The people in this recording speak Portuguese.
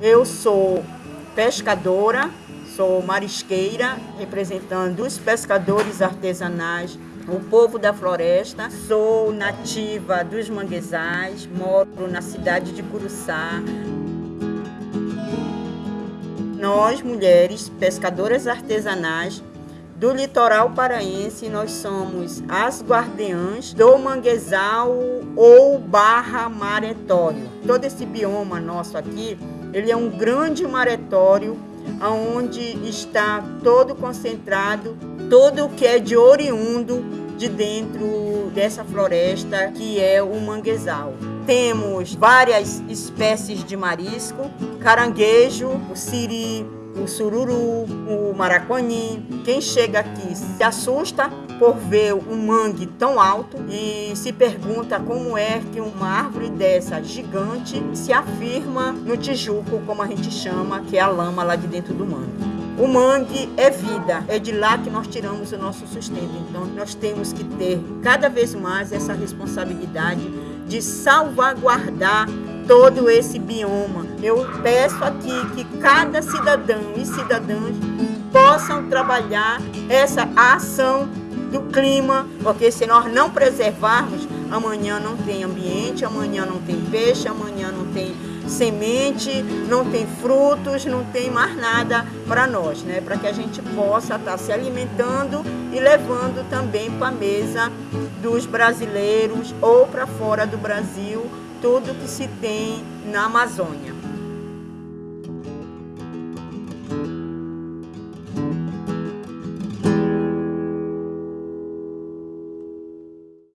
Eu sou pescadora, sou marisqueira, representando os pescadores artesanais, o povo da floresta. Sou nativa dos manguezais, moro na cidade de Curuçá. Nós, mulheres pescadoras artesanais, do litoral paraense, nós somos as guardiãs do manguezal ou barra maretório. Todo esse bioma nosso aqui, ele é um grande maretório onde está todo concentrado, todo o que é de oriundo de dentro dessa floresta que é o manguezal. Temos várias espécies de marisco, caranguejo, o siri, o sururu, o maracuani. Quem chega aqui se assusta por ver um mangue tão alto e se pergunta como é que uma árvore dessa gigante se afirma no Tijuco, como a gente chama, que é a lama lá de dentro do mangue. O mangue é vida, é de lá que nós tiramos o nosso sustento. Então nós temos que ter cada vez mais essa responsabilidade de salvaguardar todo esse bioma. Eu peço aqui que cada cidadão e cidadãs possam trabalhar essa ação do clima, porque se nós não preservarmos, amanhã não tem ambiente, amanhã não tem peixe, amanhã não tem semente, não tem frutos, não tem mais nada para nós, né? Para que a gente possa estar tá se alimentando e levando também para a mesa dos brasileiros ou para fora do Brasil tudo que se tem na Amazônia.